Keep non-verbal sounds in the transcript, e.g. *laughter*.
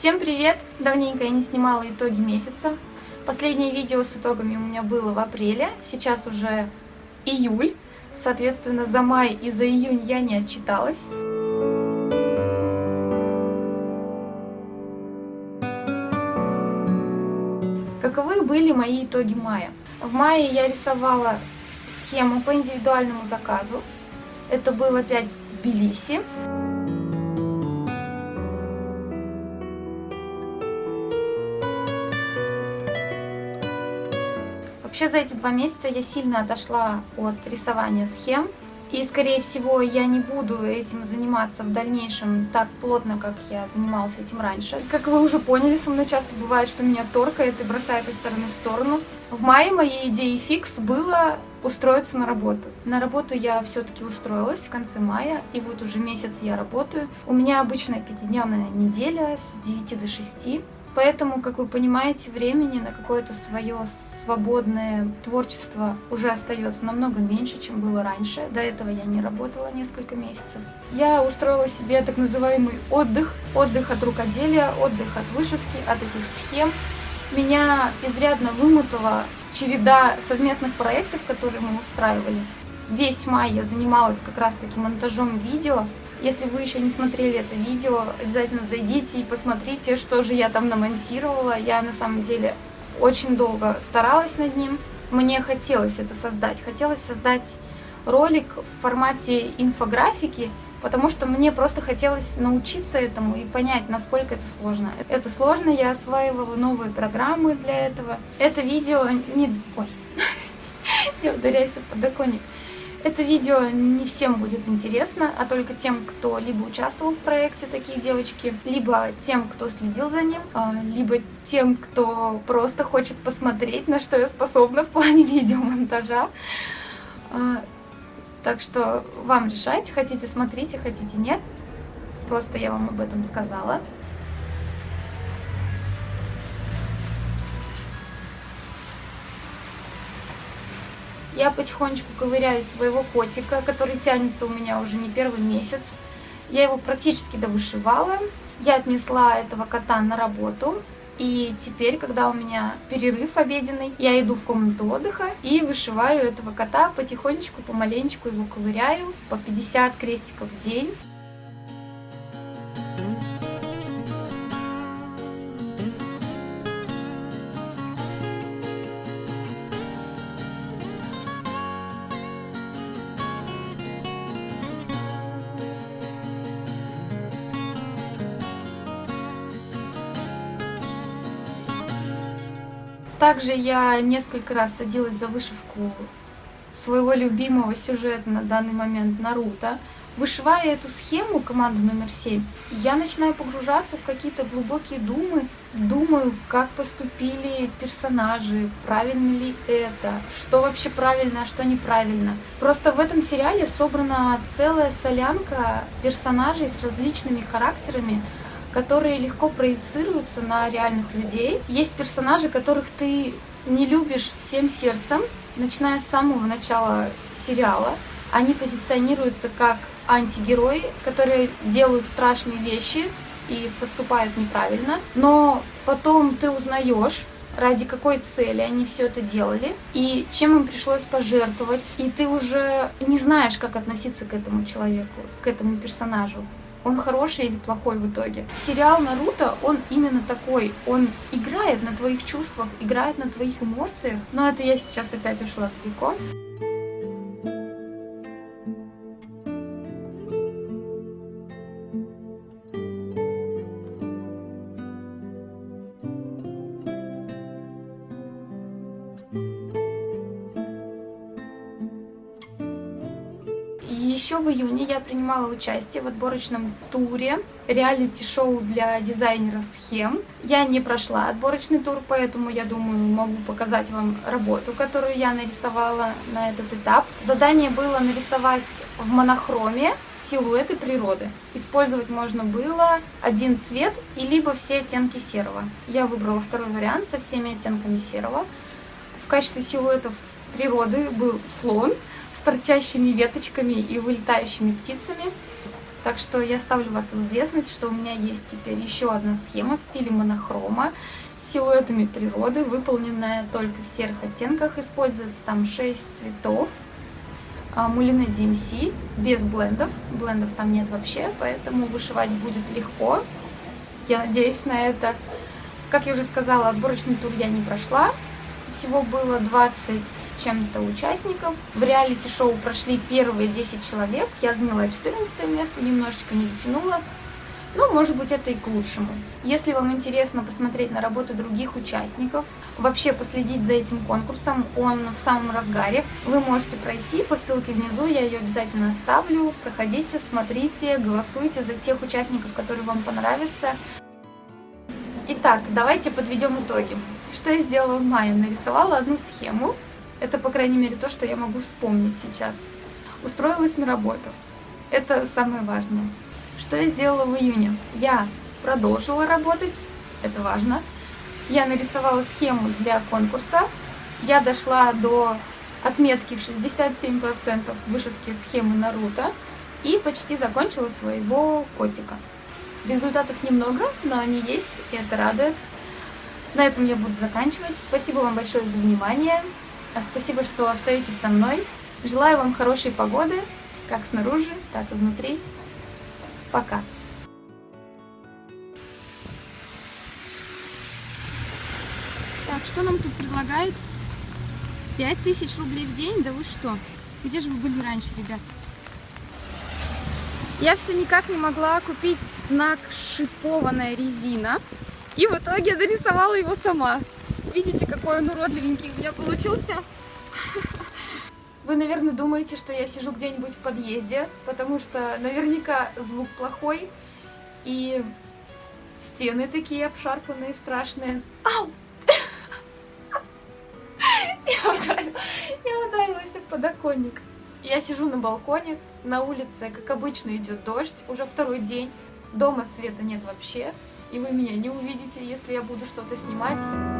Всем привет! Давненько я не снимала итоги месяца. Последнее видео с итогами у меня было в апреле, сейчас уже июль. Соответственно, за май и за июнь я не отчиталась. Каковы были мои итоги мая? В мае я рисовала схему по индивидуальному заказу. Это был опять Тбилиси. Вообще за эти два месяца я сильно отошла от рисования схем. И, скорее всего, я не буду этим заниматься в дальнейшем так плотно, как я занималась этим раньше. Как вы уже поняли, со мной часто бывает, что меня торкает и бросает из стороны в сторону. В мае моей идеей фикс было устроиться на работу. На работу я все-таки устроилась в конце мая, и вот уже месяц я работаю. У меня обычная пятидневная неделя с 9 до 6. Поэтому, как вы понимаете, времени на какое-то свое свободное творчество уже остается намного меньше, чем было раньше. До этого я не работала несколько месяцев. Я устроила себе так называемый отдых. Отдых от рукоделия, отдых от вышивки, от этих схем. Меня изрядно вымотала череда совместных проектов, которые мы устраивали. Весь май я занималась как раз-таки монтажом видео, если вы еще не смотрели это видео, обязательно зайдите и посмотрите, что же я там намонтировала. Я на самом деле очень долго старалась над ним. Мне хотелось это создать. Хотелось создать ролик в формате инфографики, потому что мне просто хотелось научиться этому и понять, насколько это сложно. Это сложно, я осваивала новые программы для этого. Это видео не... Ой, *laughs* я ударяюсь в подоконник. Это видео не всем будет интересно, а только тем, кто либо участвовал в проекте «Такие девочки», либо тем, кто следил за ним, а, либо тем, кто просто хочет посмотреть, на что я способна в плане *laughs* видеомонтажа. А, так что вам решать, хотите смотрите, хотите нет. Просто я вам об этом сказала. Я потихонечку ковыряю своего котика, который тянется у меня уже не первый месяц. Я его практически довышивала. Я отнесла этого кота на работу. И теперь, когда у меня перерыв обеденный, я иду в комнату отдыха и вышиваю этого кота потихонечку, помаленечку его ковыряю по 50 крестиков в день. Также я несколько раз садилась за вышивку своего любимого сюжета на данный момент Наруто. Вышивая эту схему, команду номер 7, я начинаю погружаться в какие-то глубокие думы. Думаю, как поступили персонажи, правильно ли это, что вообще правильно, а что неправильно. Просто в этом сериале собрана целая солянка персонажей с различными характерами, которые легко проецируются на реальных людей. Есть персонажи, которых ты не любишь всем сердцем, начиная с самого начала сериала. Они позиционируются как антигерои, которые делают страшные вещи и поступают неправильно. Но потом ты узнаешь, ради какой цели они все это делали, и чем им пришлось пожертвовать, и ты уже не знаешь, как относиться к этому человеку, к этому персонажу он хороший или плохой в итоге. Сериал Наруто, он именно такой, он играет на твоих чувствах, играет на твоих эмоциях, но это я сейчас опять ушла далеко. Еще в июне я принимала участие в отборочном туре реалити-шоу для дизайнера схем. Я не прошла отборочный тур, поэтому я думаю, могу показать вам работу, которую я нарисовала на этот этап. Задание было нарисовать в монохроме силуэты природы. Использовать можно было один цвет и либо все оттенки серого. Я выбрала второй вариант со всеми оттенками серого. В качестве силуэтов природы был слон, с торчащими веточками и вылетающими птицами. Так что я ставлю вас в известность, что у меня есть теперь еще одна схема в стиле монохрома с силуэтами природы, выполненная только в серых оттенках. Используется там 6 цветов. Мулине DMC без блендов. Блендов там нет вообще, поэтому вышивать будет легко. Я надеюсь на это. Как я уже сказала, отборочный тур я не прошла. Всего было 20 с чем-то участников. В реалити-шоу прошли первые 10 человек. Я заняла 14 место, немножечко не дотянула. Ну, может быть, это и к лучшему. Если вам интересно посмотреть на работы других участников, вообще последить за этим конкурсом, он в самом разгаре, вы можете пройти по ссылке внизу, я ее обязательно оставлю. Проходите, смотрите, голосуйте за тех участников, которые вам понравятся. Итак, давайте подведем итоги. Что я сделала в мае? Нарисовала одну схему. Это, по крайней мере, то, что я могу вспомнить сейчас. Устроилась на работу. Это самое важное. Что я сделала в июне? Я продолжила работать, это важно. Я нарисовала схему для конкурса. Я дошла до отметки в 67% вышивки схемы Наруто и почти закончила своего котика. Результатов немного, но они есть, и это радует. На этом я буду заканчивать. Спасибо вам большое за внимание. А спасибо, что остаетесь со мной. Желаю вам хорошей погоды, как снаружи, так и внутри. Пока! Так, что нам тут предлагают? 5000 рублей в день? Да вы что? Где же вы были раньше, ребят? Я все никак не могла купить знак шипованная резина. И в итоге дорисовала его сама. Видите, какой он уродливенький у меня получился? *laughs* Вы, наверное, думаете, что я сижу где-нибудь в подъезде, потому что наверняка звук плохой, и стены такие обшарпанные, страшные. Ау! *laughs* Я ударилась, я ударилась об подоконник. Я сижу на балконе, на улице, как обычно, идет дождь, уже второй день. Дома света нет вообще и вы меня не увидите, если я буду что-то снимать.